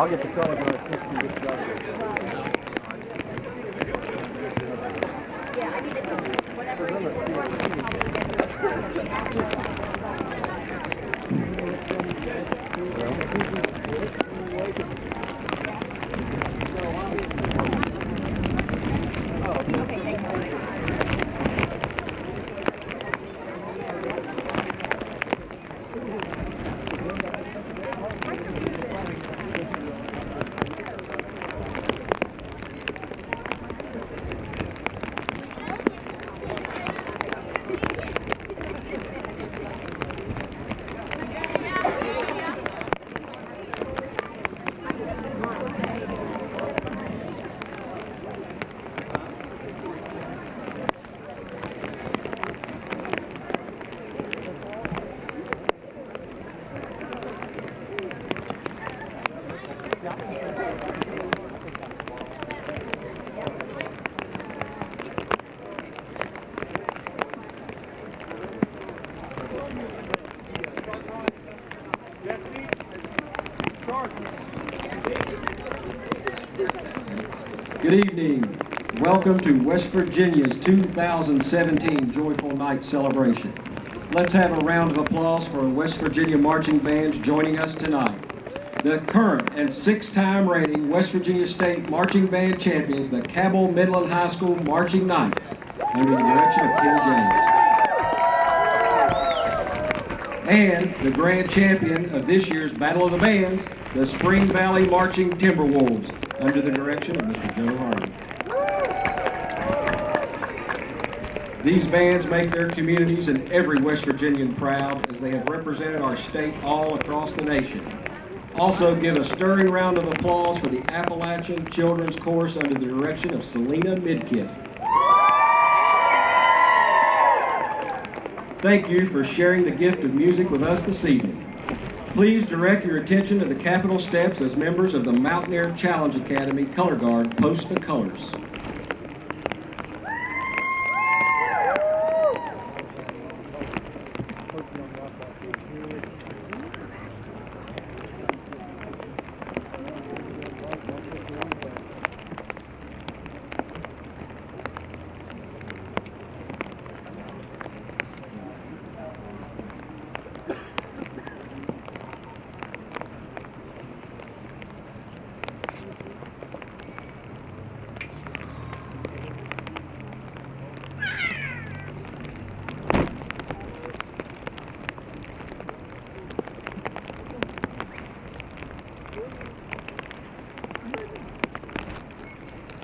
I'll get the color Welcome to West Virginia's 2017 Joyful Night Celebration. Let's have a round of applause for West Virginia marching bands joining us tonight. The current and six-time reigning West Virginia State Marching Band champions, the Cabell Midland High School Marching Knights, under the direction of Ken James. And the grand champion of this year's Battle of the Bands, the Spring Valley Marching Timberwolves, under the direction of Mr. Joe Hardy. These bands make their communities and every West Virginian proud as they have represented our state all across the nation. Also give a stirring round of applause for the Appalachian Children's Chorus under the direction of Selena Midkiff. Thank you for sharing the gift of music with us this evening. Please direct your attention to the Capitol steps as members of the Mountaineer Challenge Academy Color Guard post the colors. Não dá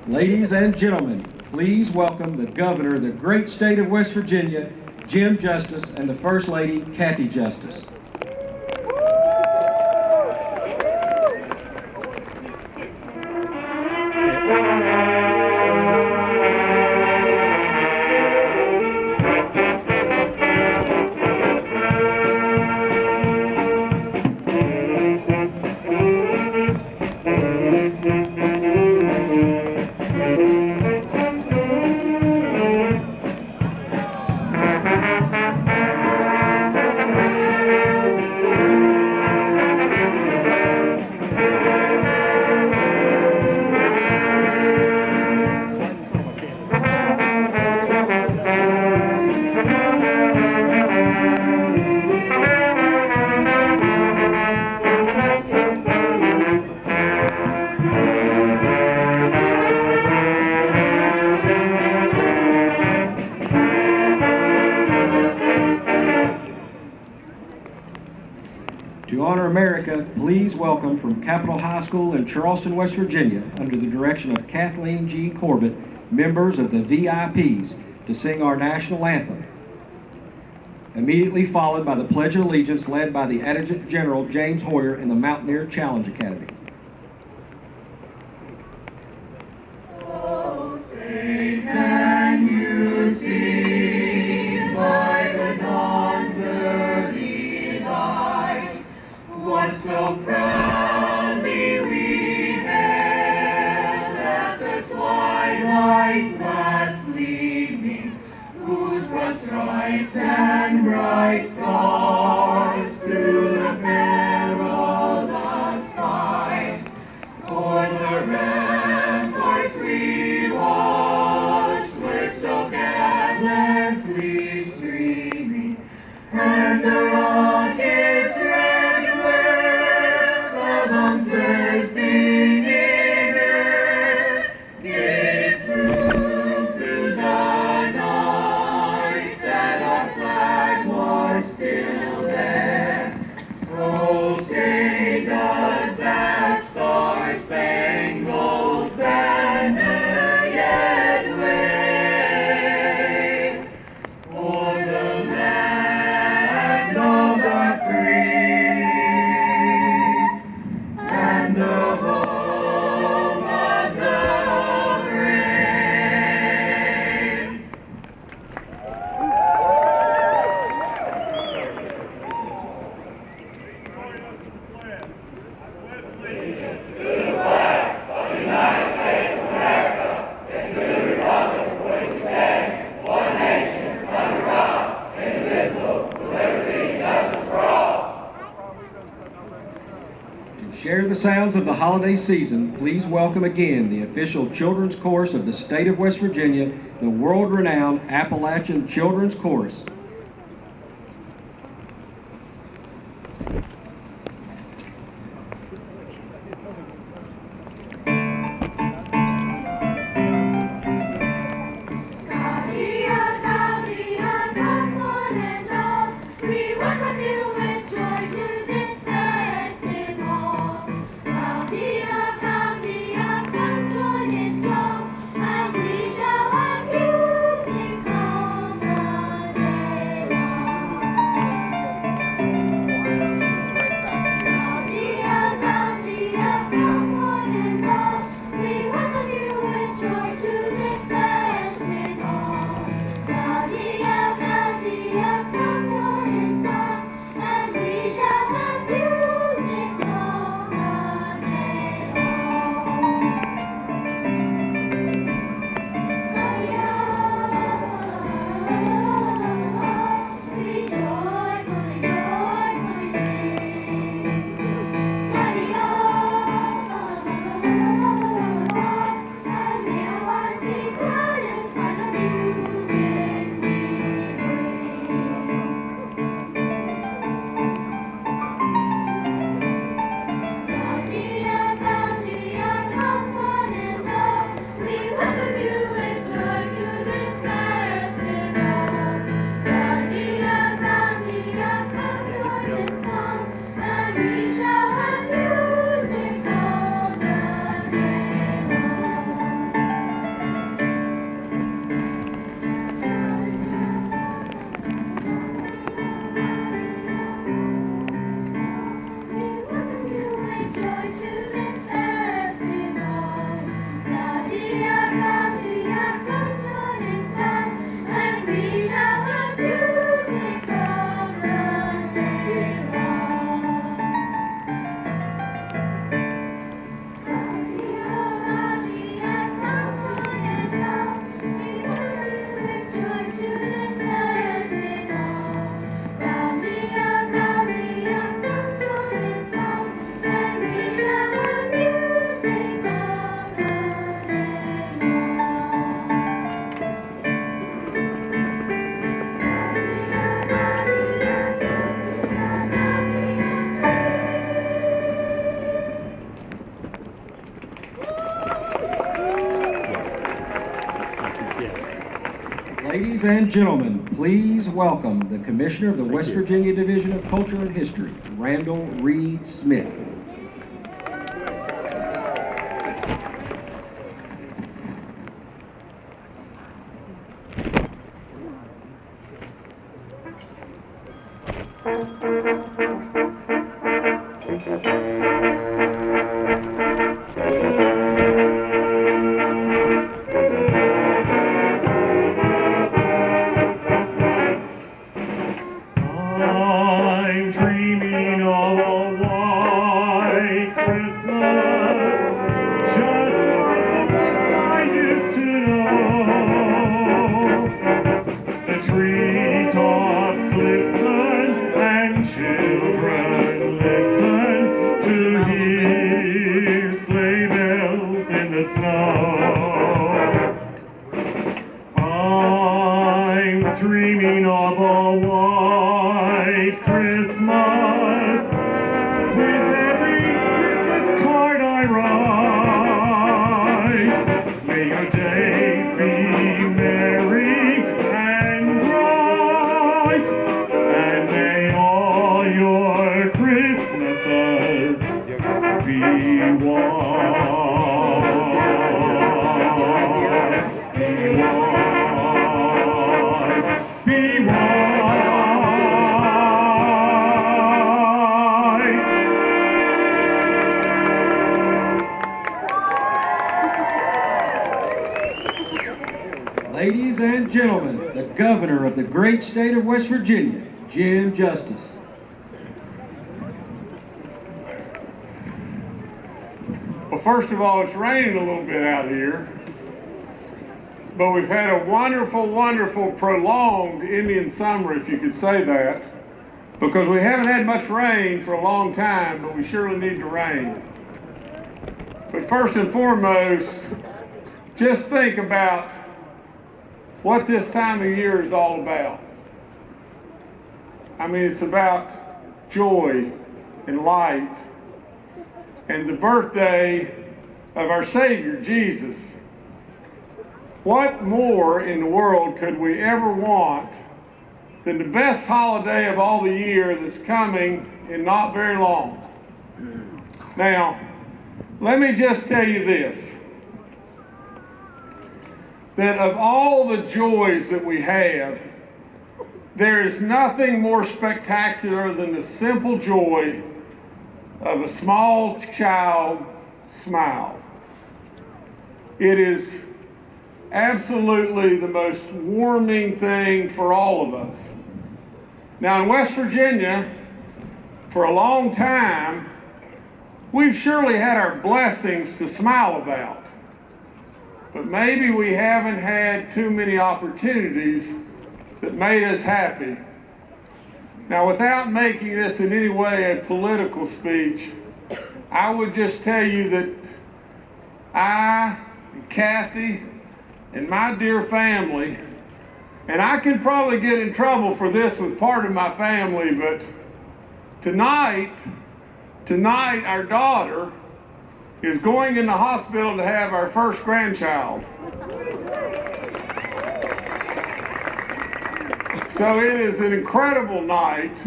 Ladies and gentlemen, please welcome the governor of the great state of West Virginia, Jim Justice, and the First Lady, Cathy Justice. Capital High School in Charleston, West Virginia, under the direction of Kathleen G. Corbett, members of the VIPs, to sing our national anthem. Immediately followed by the Pledge of Allegiance led by the Adjutant General James Hoyer and the Mountaineer Challenge Academy. Share the sounds of the holiday season, please welcome again the official children's chorus of the state of West Virginia, the world-renowned Appalachian Children's Chorus. And gentlemen, please welcome the Commissioner of the West Virginia Division of Culture and History, Randall Reid-Smith. Ladies and gentlemen, the Governor of the great state of West Virginia, Jim Justice. Well, first of all, it's raining a little bit out here. But we've had a wonderful, wonderful, prolonged Indian summer, if you could say that, because we haven't had much rain for a long time, but we surely need the rain. But first and foremost, just think about what this time of year is all about. I mean, it's about joy and light and the birthday of our Savior, Jesus. What more in the world could we ever want than the best holiday of all the year that's coming in not very long? Now, let me just tell you this that of all the joys that we have, there is nothing more spectacular than the simple joy of a small child smile. It is absolutely the most warming thing for all of us. Now, in West Virginia, for a long time, we've surely had our blessings to smile about. But maybe we haven't had too many opportunities that made us happy. Now, without making this in any way a political speech, I would just tell you that I and Cathy and my dear family, and I could probably get in trouble for this with part of my family, but tonight, tonight our daughter is going in the hospital to have our first grandchild. So it is an incredible night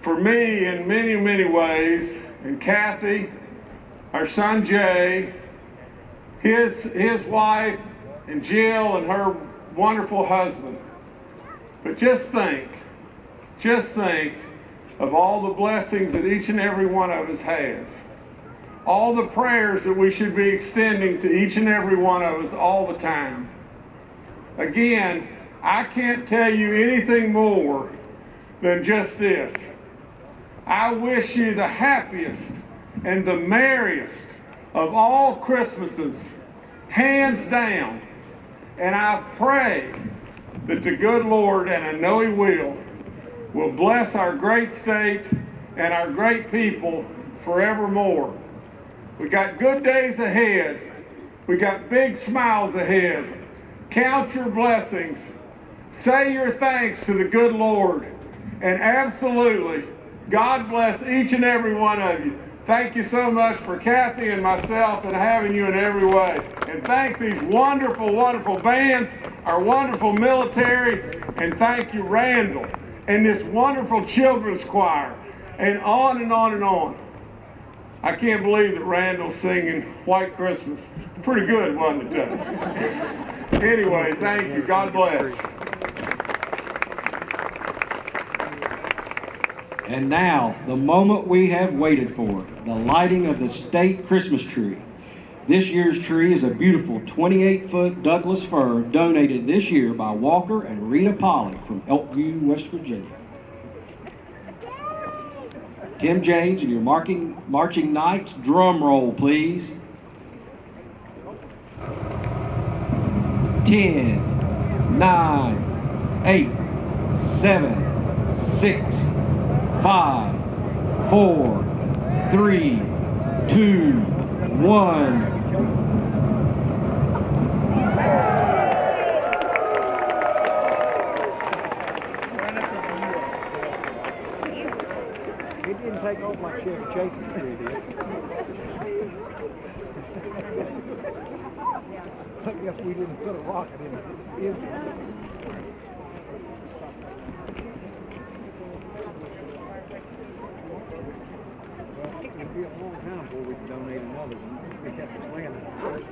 for me in many, many ways, and Cathy, our son Jay, his, his wife, and Jill and her wonderful husband. But just think, just think of all the blessings that each and every one of us has. All the prayers that we should be extending to each and every one of us all the time. Again, I can't tell you anything more than just this. I wish you the happiest and the merriest of all Christmases, hands down. And I pray that the good Lord, and I know He will, will bless our great state and our great people forevermore. We got good days ahead. We got big smiles ahead. Count your blessings. Say your thanks to the good Lord. And absolutely, God bless each and every one of you. Thank you so much for Cathy and myself and having you in every way. And thank these wonderful, wonderful bands, our wonderful military, and thank you, Randall, and this wonderful children's choir, and on and on and on. I can't believe that Randall's singing White Christmas. Pretty good, wasn't it, Anyway, thank you. God bless. And now, the moment we have waited for, the lighting of the state Christmas tree. This year's tree is a beautiful 28-foot Douglas fir donated this year by Walker and Rita Polly from Elkview, West Virginia. Tim James and your marking, Marching Knights, drum roll please. 10, 9, 8, 7, 6, 5, 4, 3, 2, 1, did. I guess we didn't put a rocket in it. It'd be a long time before we can donate another one. We have to plan it first.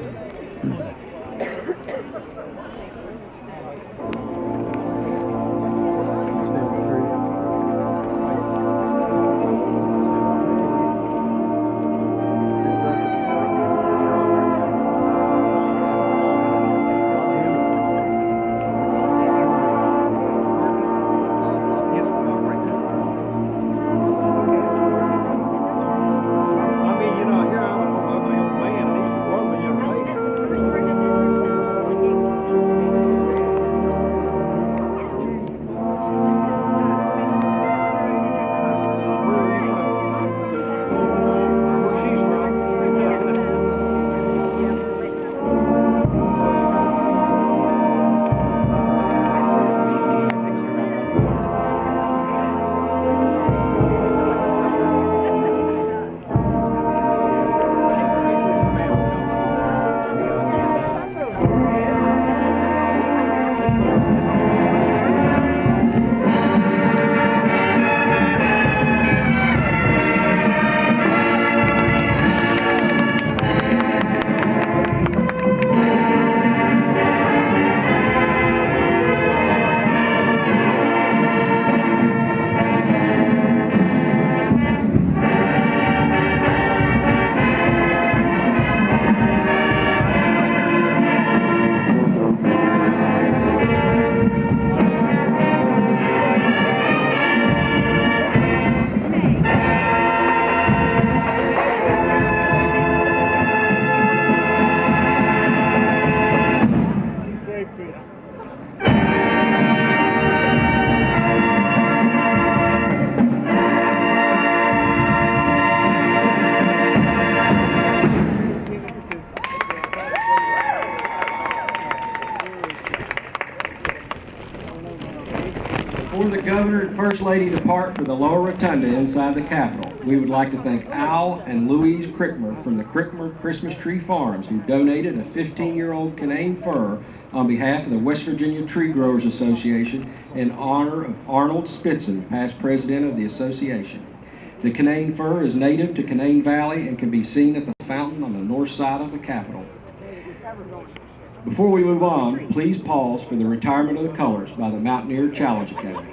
Done. Lady depart for the lower rotunda inside the Capitol, we would like to thank Al and Louise Crickmer from the Crickmer Christmas Tree Farms who donated a 15-year-old Canaan fir on behalf of the West Virginia Tree Growers Association in honor of Arnold Spitzen, past president of the association. The Canaan fir is native to Canaan Valley and can be seen at the fountain on the north side of the Capitol. Before we move on, please pause for the retirement of the colors by the Mountaineer Challenge Academy.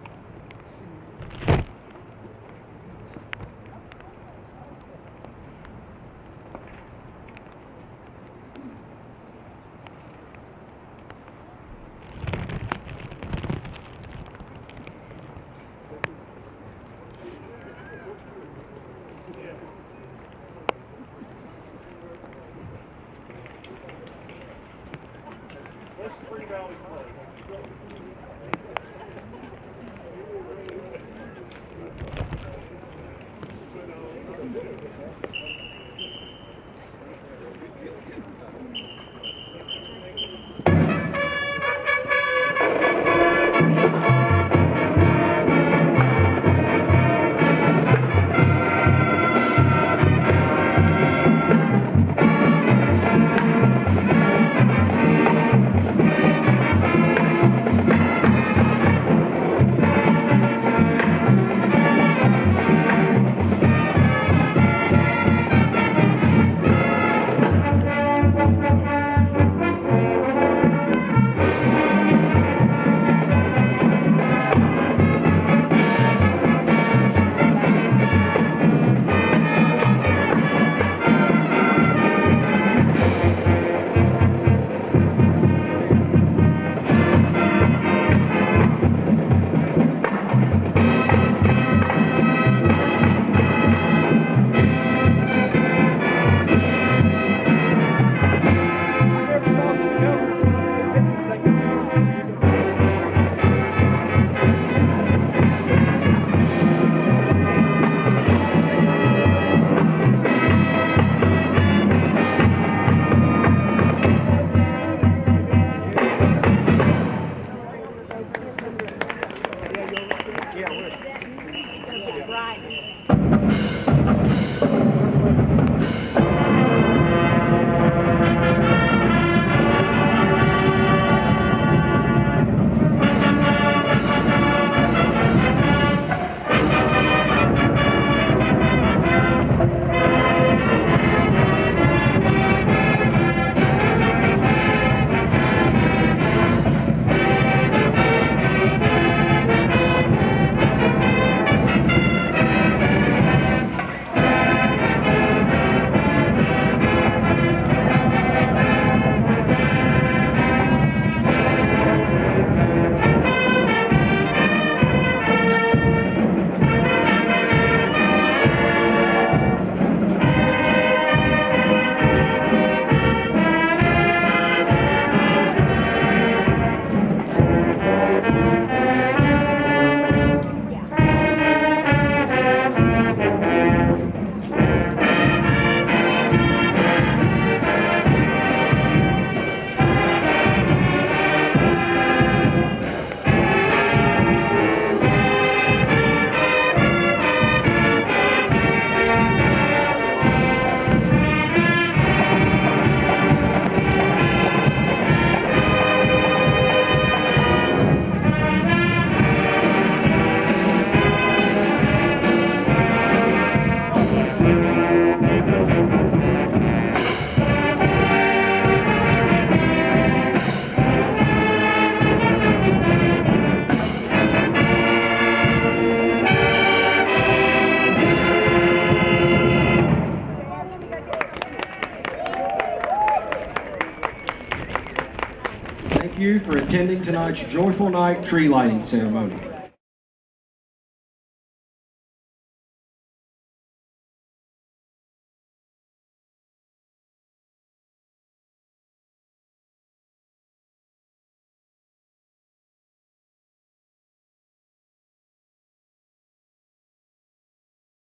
Joyful Night tree lighting ceremony.